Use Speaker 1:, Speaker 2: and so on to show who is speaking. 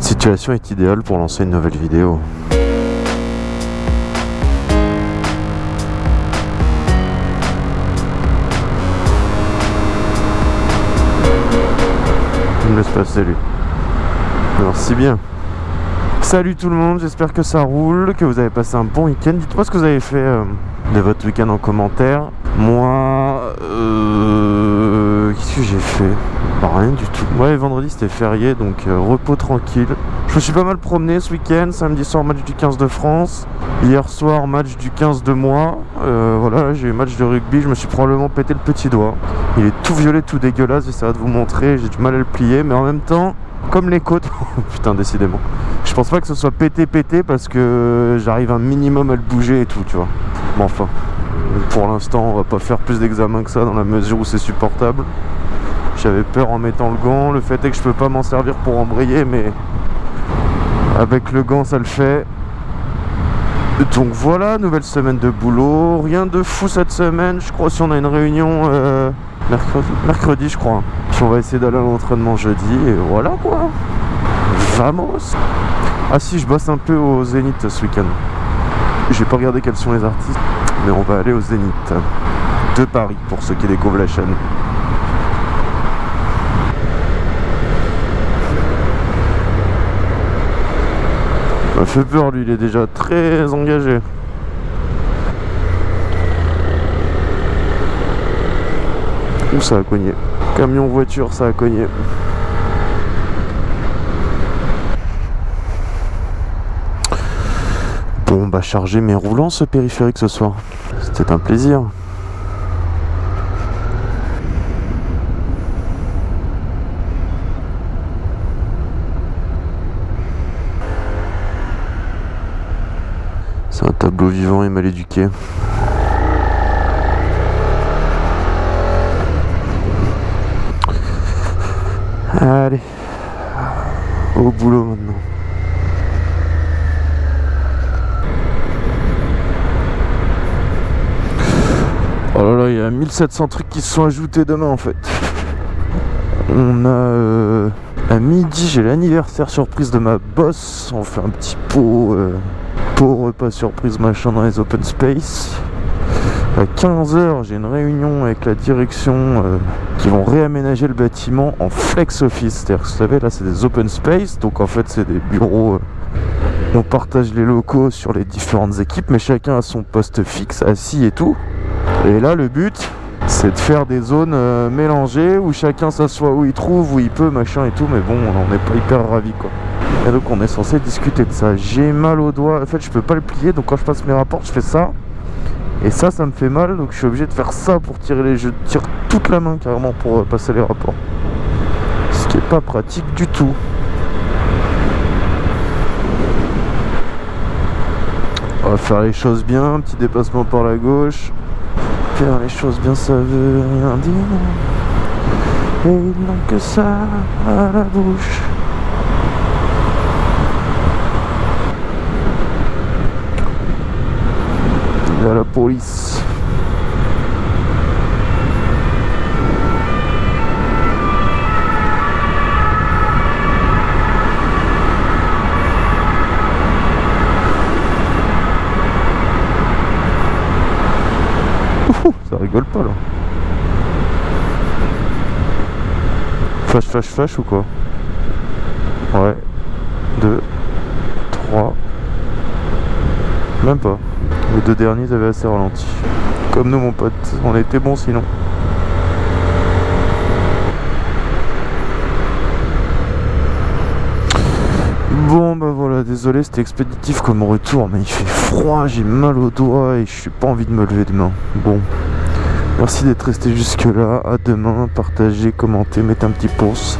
Speaker 1: Situation est idéale pour lancer une nouvelle vidéo. Il me laisse passer lui. Merci bien. Salut tout le monde, j'espère que ça roule, que vous avez passé un bon week-end. Dites-moi ce que vous avez fait euh, de votre week-end en commentaire. Moi, euh, j'ai fait Bah, Rien du tout. Ouais, vendredi c'était férié, donc euh, repos tranquille. Je me suis pas mal promené ce week-end. Samedi soir, match du 15 de France. Hier soir, match du 15 de moi. Euh, voilà, j'ai eu match de rugby. Je me suis probablement pété le petit doigt. Il est tout violet, tout dégueulasse. J'essaierai de vous montrer. J'ai du mal à le plier, mais en même temps, comme les côtes. Putain, décidément. Je pense pas que ce soit pété pété parce que j'arrive un minimum à le bouger et tout, tu vois. Bon, enfin, pour l'instant, on va pas faire plus d'examens que ça dans la mesure où c'est supportable. J'avais peur en mettant le gant. Le fait est que je peux pas m'en servir pour embrayer, mais avec le gant, ça le fait. Donc voilà, nouvelle semaine de boulot. Rien de fou cette semaine. Je crois si on a une réunion euh, mercredi, mercredi, je crois. On va essayer d'aller à l'entraînement jeudi. Et voilà quoi. Vamos. Ah si, je bosse un peu au Zénith ce week-end. J'ai pas regardé quels sont les artistes, mais on va aller au Zénith de Paris pour ceux qui découvrent la chaîne. Fait peur lui, il est déjà très engagé. Où ça a cogné? Camion voiture, ça a cogné. Bon, bah charger mes roulants ce périphérique ce soir. C'était un plaisir. C'est un tableau vivant et mal éduqué. Allez, au boulot maintenant. Oh là là, il y a 1700 trucs qui se sont ajoutés demain en fait. On a... euh, à midi, j'ai l'anniversaire surprise de ma boss. On fait un petit pot, euh, pot repas surprise machin dans les open space. À 15h, j'ai une réunion avec la direction euh, qui vont réaménager le bâtiment en flex office. C'est-à-dire que vous savez, là c'est des open space, donc en fait c'est des bureaux. euh, on partage les locaux sur les différentes équipes, mais chacun a son poste fixe, assis et tout. Et là, le but, c'est de faire des zones euh, mélangées où chacun s'assoit où il trouve, où il peut, machin et tout. Mais bon, on n'est pas hyper ravis quoi. Et donc, on est censé discuter de ça. J'ai mal au doigt. En fait, je peux pas le plier. Donc, quand je passe mes rapports, je fais ça. Et ça, ça me fait mal. Donc, je suis obligé de faire ça pour tirer les. Je tire toute la main carrément pour euh, passer les rapports. Ce qui est pas pratique du tout. On va faire les choses bien. Petit déplacement par la gauche. Faire les choses bien, ça veut rien dire. Et ils n'ont que ça à la bouche. Il a la police. Ouh, ça rigole pas là. Flash, flash, flash ou quoi? Ouais. 2, 3. Même pas. Les deux derniers avaient assez ralenti. Comme nous mon pote, on était bon sinon. Bon bah voilà, désolé c'était expéditif comme retour mais il fait froid, j'ai mal au doigt et je suis pas envie de me lever demain. Bon, merci d'être resté jusque là, à demain, partagez, commentez, mettez un petit pouce.